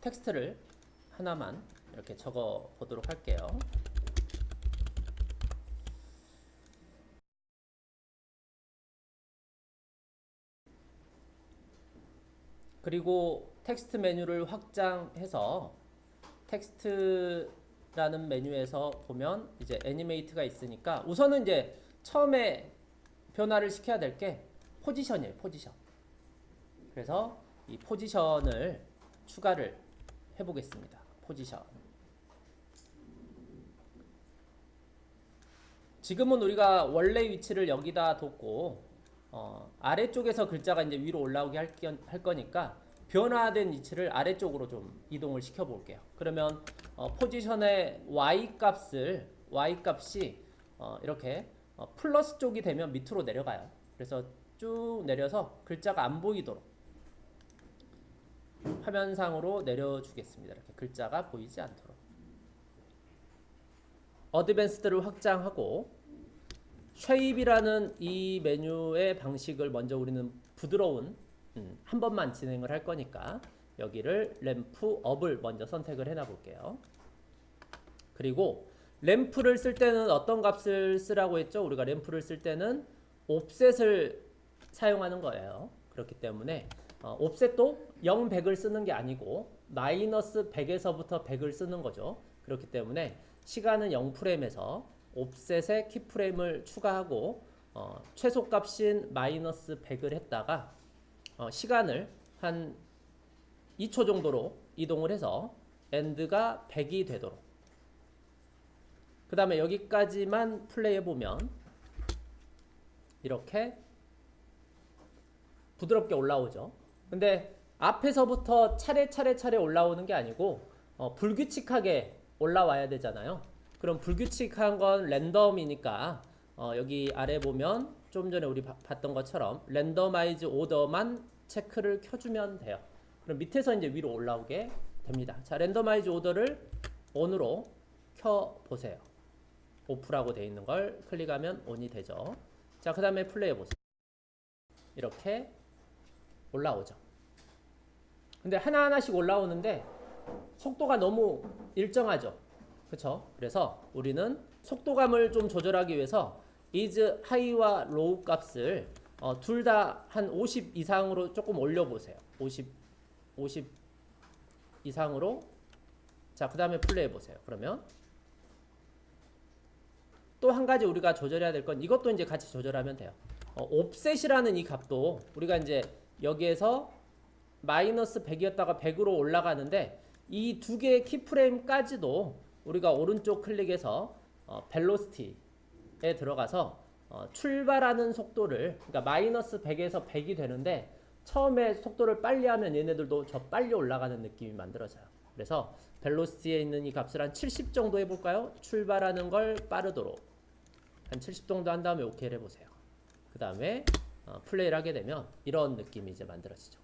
텍스트를 하나만 이렇게 적어 보도록 할게요. 그리고 텍스트 메뉴를 확장해서 텍스트라는 메뉴에서 보면 이제 animate가 있으니까 우선은 이제 처음에 변화를 시켜야 될 게 포지션이에요. 포지션. 그래서 이 포지션을 추가를 해보겠습니다. 포지션. 지금은 우리가 원래 위치를 여기다 뒀고 어, 아래쪽에서 글자가 이제 위로 올라오게 할, 할 거니까 변화된 위치를 아래쪽으로 좀 이동을 시켜 볼게요. 그러면 어, 포지션의 y 값을 y 값이 어, 이렇게 어, 플러스 쪽이 되면 밑으로 내려가요. 그래서 쭉 내려서 글자가 안 보이도록 화면상으로 내려주겠습니다. 이렇게 글자가 보이지 않도록. advanced를 확장하고 shape이라는 이 메뉴의 방식을 먼저 우리는 부드러운 음, 한 번만 진행을 할 거니까 여기를 ramp up을 먼저 선택을 해놔 볼게요. 그리고 ramp를 쓸 때는 어떤 값을 쓰라고 했죠? 우리가 ramp를 쓸 때는 옵셋을 사용하는 거예요. 그렇기 때문에 어, 옵셋도 0, 100을 쓰는 게 아니고 마이너스 100에서부터 100을 쓰는 거죠. 그렇기 때문에 시간은 0프레임에서 옵셋에 키프레임을 추가하고 어, 최소값인 마이너스 100을 했다가 어, 시간을 한 2초 정도로 이동을 해서 엔드가 100이 되도록 그 다음에 여기까지만 플레이해 보면 이렇게 부드럽게 올라오죠 근데 앞에서부터 차례차례 차례 올라오는 게 아니고 어, 불규칙하게 올라와야 되잖아요 그럼 불규칙한 건 랜덤이니까 어, 여기 아래 보면 좀 전에 우리 바, 봤던 것처럼 Randomize Order만 체크를 켜주면 돼요. 그럼 밑에서 이제 위로 올라오게 됩니다. 자, Randomize Order를 ON으로 켜보세요. Off라고 되어 있는 걸 클릭하면 ON이 되죠. 자, 그 다음에 플레이 해보세요. 이렇게 올라오죠. 근데 하나하나씩 올라오는데 속도가 너무 일정하죠. 그렇죠? 그래서 우리는 속도감을 좀 조절하기 위해서 Ease High와 Low 값을 어, 둘 다 한 50 이상으로 조금 올려보세요. 50, 50 이상으로 자, 그 다음에 플레이 해보세요. 그러면 또 한 가지 우리가 조절해야 될 건 이것도 이제 같이 조절하면 돼요. 어, 옵셋이라는 이 값도 우리가 이제 여기에서 마이너스 100이었다가 100으로 올라가는데 이 두 개의 키프레임까지도 우리가 오른쪽 클릭해서 어, 벨로시티에 들어가서 어, 출발하는 속도를 그러니까 마이너스 100에서 100이 되는데 처음에 속도를 빨리 하면 얘네들도 저 빨리 올라가는 느낌이 만들어져요. 그래서 벨로시티에 있는 이 값을 한 70 정도 해볼까요? 출발하는 걸 빠르도록 한 70 정도 한 다음에 오케이를 해보세요. 그 다음에 어, 플레이를 하게 되면 이런 느낌이 이제 만들어지죠.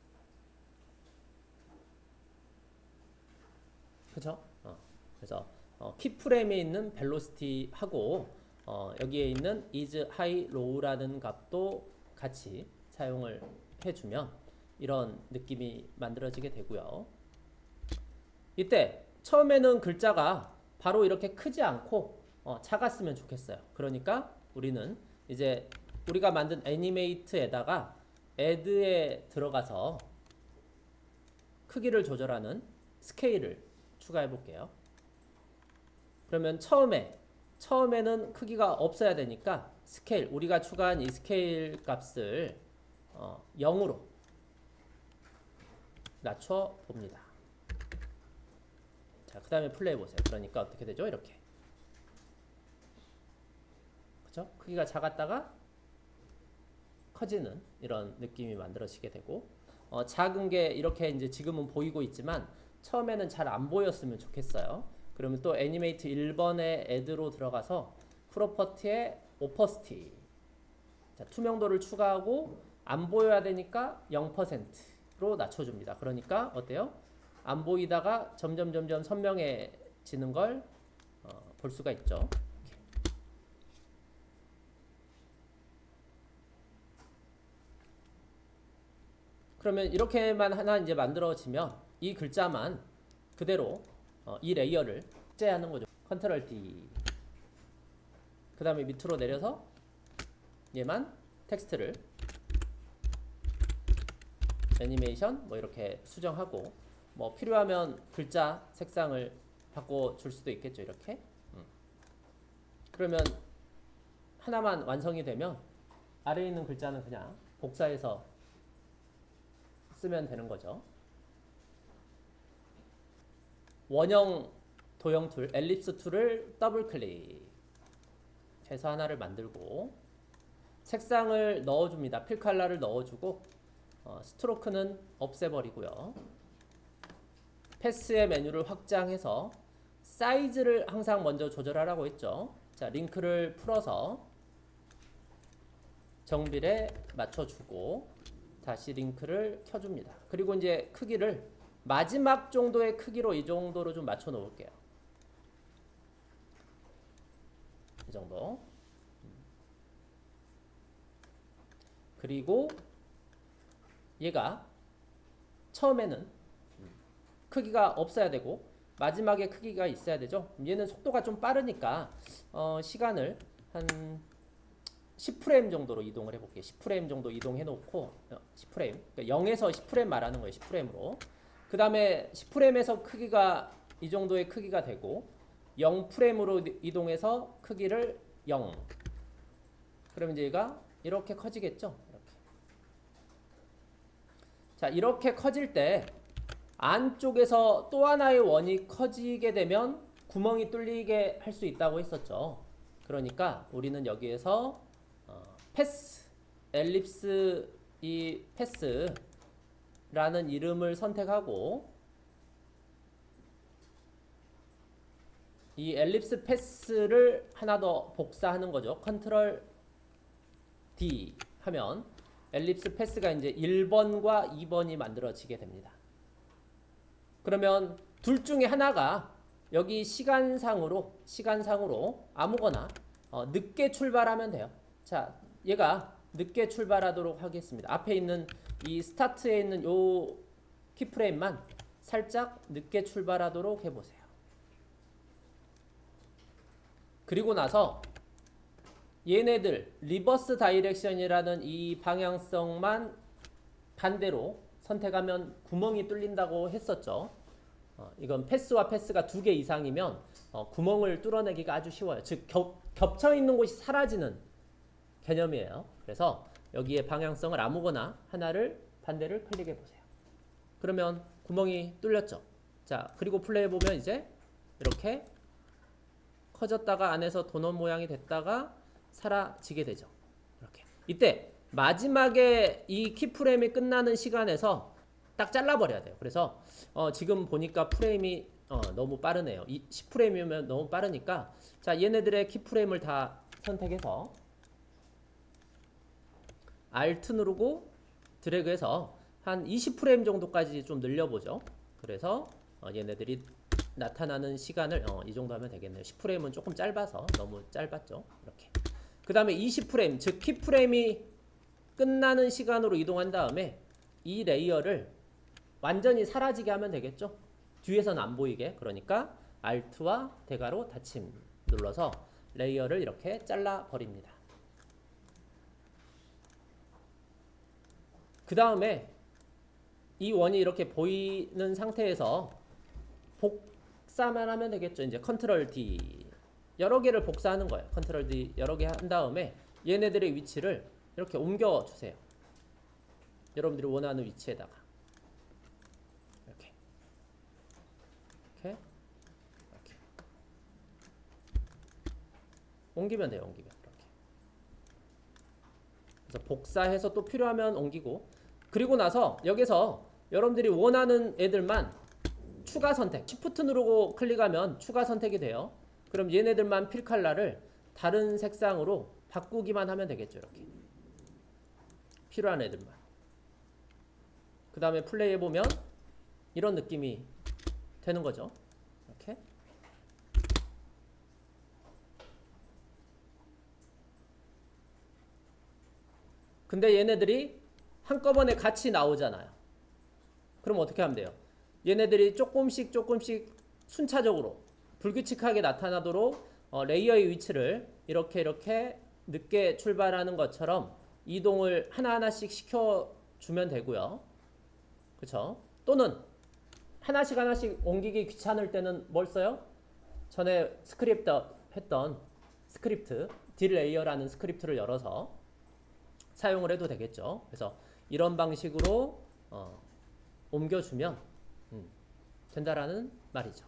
그죠? 어, 그래서 어, 키프레임에 있는 벨로시티하고 어, 여기에 있는 is high low라는 값도 같이 사용을 해주면 이런 느낌이 만들어지게 되고요. 이때 처음에는 글자가 바로 이렇게 크지 않고 어, 작았으면 좋겠어요. 그러니까 우리는 이제 우리가 만든 애니메이트에다가 add에 들어가서 크기를 조절하는 스케일을 추가해 볼게요. 그러면 처음에 처음에는 크기가 없어야 되니까 스케일 우리가 추가한 이 스케일 값을 어, 0으로 낮춰 봅니다. 자, 그 다음에 플레이 보세요. 그러니까 어떻게 되죠? 이렇게. 그죠? 크기가 작았다가 커지는 이런 느낌이 만들어지게 되고 어, 작은 게 이렇게 이제 지금은 보이고 있지만 처음에는 잘 안 보였으면 좋겠어요. 그러면 또 애니메이트 1번의 애드로 들어가서 프로퍼티의 오퍼스티 자, 투명도를 추가하고 안 보여야 되니까 0%로 낮춰줍니다. 그러니까 어때요? 안 보이다가 점점 점점 선명해지는 걸볼 어, 수가 있죠. 그러면 이렇게만 하나 이제 만들어지면 이 글자만 그대로 어, 이 레이어를 복제하는 거죠. Control D. 그 다음에 밑으로 내려서 얘만 텍스트를 애니메이션 뭐 이렇게 수정하고 뭐 필요하면 글자 색상을 바꿔 줄 수도 있겠죠 이렇게 음. 그러면 하나만 완성이 되면 아래에 있는 글자는 그냥 복사해서 쓰면 되는 거죠. 원형 도형 툴 Ellipse Tool을 더블 클릭 해서 하나를 만들고 색상을 넣어줍니다. Fill Color를 넣어주고 어, Stroke는 없애버리고요. 패스의 메뉴를 확장해서 사이즈를 항상 먼저 조절하라고 했죠. 자, 링크를 풀어서 정비례 맞춰주고 다시 링크를 켜줍니다. 그리고 이제 크기를 마지막 정도의 크기로 이 정도로 좀 맞춰 놓을게요. 이 정도. 그리고 얘가 처음에는 크기가 없어야 되고 마지막에 크기가 있어야 되죠. 얘는 속도가 좀 빠르니까 어, 시간을 한 10프레임 정도로 이동을 해볼게요. 10프레임 정도 이동해 놓고 어, 10프레임 그러니까 0에서 10프레임 말하는 거예요. 10프레임으로 그 다음에 10프레임에서 크기가 이 정도의 크기가 되고 0프레임으로 이동해서 크기를 0 그러면 이제 얘가 이렇게 커지겠죠. 이렇게. 자 이렇게 커질 때 안쪽에서 또 하나의 원이 커지게 되면 구멍이 뚫리게 할 수 있다고 했었죠. 그러니까 우리는 여기에서 어, Path, Ellipse 이 Path라는 이름을 선택하고 이 Ellipse Path를 하나 더 복사하는 거죠. 컨트롤 D 하면 엘립스 패스가 이제 1번과 2번이 만들어지게 됩니다. 그러면 둘 중에 하나가 여기 시간상으로 시간상으로 아무거나 어, 늦게 출발하면 돼요. 자, 얘가 늦게 출발하도록 하겠습니다. 앞에 있는 이 스타트에 있는 요 keyframe만 살짝 늦게 출발하도록 해보세요. 그리고 나서 얘네들 Reverse Direction이라는 이 방향성만 반대로 선택하면 구멍이 뚫린다고 했었죠. 어, 이건 패스와 패스가 두 개 이상이면 어, 구멍을 뚫어내기가 아주 쉬워요. 즉 겹, 겹쳐 있는 곳이 사라지는 개념이에요. 그래서 여기에 방향성을 아무거나 하나를 반대를 클릭해 보세요. 그러면 구멍이 뚫렸죠. 자 그리고 플레이해 보면 이제 이렇게 커졌다가 안에서 도넛 모양이 됐다가 사라지게 되죠. 이렇게 이때 마지막에 이 키프레임이 끝나는 시간에서 딱 잘라버려야 돼요. 그래서 어, 지금 보니까 프레임이 어, 너무 빠르네요. 이 10프레임이면 너무 빠르니까 자 얘네들의 키프레임을 다 선택해서 Alt 누르고 드래그해서 한 20프레임 정도까지 좀 늘려보죠. 그래서 어, 얘네들이 나타나는 시간을 어, 이 정도 하면 되겠네요. 10프레임은 조금 짧아서 너무 짧았죠. 이렇게. 그 다음에 20프레임, 즉 keyframe이 끝나는 시간으로 이동한 다음에 이 레이어를 완전히 사라지게 하면 되겠죠. 뒤에서는 안 보이게. 그러니까 Alt와 대괄호 닫힘 눌러서 레이어를 이렇게 잘라 버립니다. 그 다음에 이 원이 이렇게 보이는 상태에서 복사만 하면 되겠죠. 이제 Control D 여러 개를 복사하는 거예요. 컨트롤 D 여러 개 한 다음에 얘네들의 위치를 이렇게 옮겨 주세요. 여러분들이 원하는 위치에다가 이렇게 이렇게 이렇게 옮기면 돼요. 옮기면 이렇게 그래서 복사해서 또 필요하면 옮기고 그리고 나서 여기서 여러분들이 원하는 애들만 추가 선택 Shift 누르고 클릭하면 추가 선택이 돼요. 그럼 얘네들만 필 컬러를 다른 색상으로 바꾸기만 하면 되겠죠. 이렇게 필요한 애들만. 그 다음에 플레이 해보면 이런 느낌이 되는 거죠. 이렇게. 근데 얘네들이 한꺼번에 같이 나오잖아요. 그럼 어떻게 하면 돼요? 얘네들이 조금씩 조금씩 순차적으로 불규칙하게 나타나도록 어, 레이어의 위치를 이렇게 이렇게 늦게 출발하는 것처럼 이동을 하나하나씩 시켜주면 되고요. 그쵸? 또는 하나씩 하나씩 옮기기 귀찮을 때는 뭘 써요? 전에 스크립트 했던 스크립트 Delayer라는 스크립트를 열어서 사용을 해도 되겠죠. 그래서 이런 방식으로 어, 옮겨주면 음, 된다라는 말이죠.